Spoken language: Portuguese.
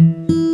Música